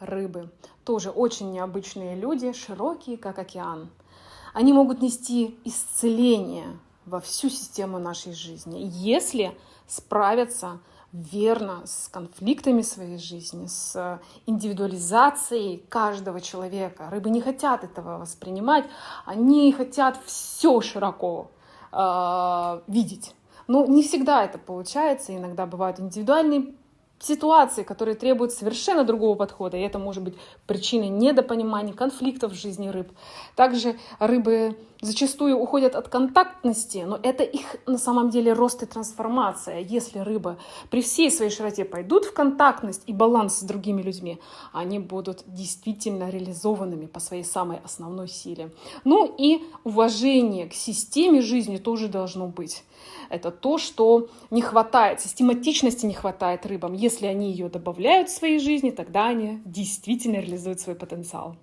рыбы. Тоже очень необычные люди, широкие, как океан. Они могут нести исцеление во всю систему нашей жизни, если справятся верно с конфликтами своей жизни, с индивидуализацией каждого человека. Рыбы не хотят этого воспринимать, они хотят все широко э, видеть. Но не всегда это получается, иногда бывают индивидуальные ситуации, которые требуют совершенно другого подхода, и это может быть причиной недопонимания, конфликтов в жизни рыб. Также рыбы зачастую уходят от контактности, но это их на самом деле рост и трансформация. Если рыбы при всей своей широте пойдут в контактность и баланс с другими людьми, они будут действительно реализованными по своей самой основной силе. Ну и уважение к системе жизни тоже должно быть. Это то, что не хватает, систематичности не хватает рыбам. Если они ее добавляют в своей жизни, тогда они действительно реализуют свой потенциал.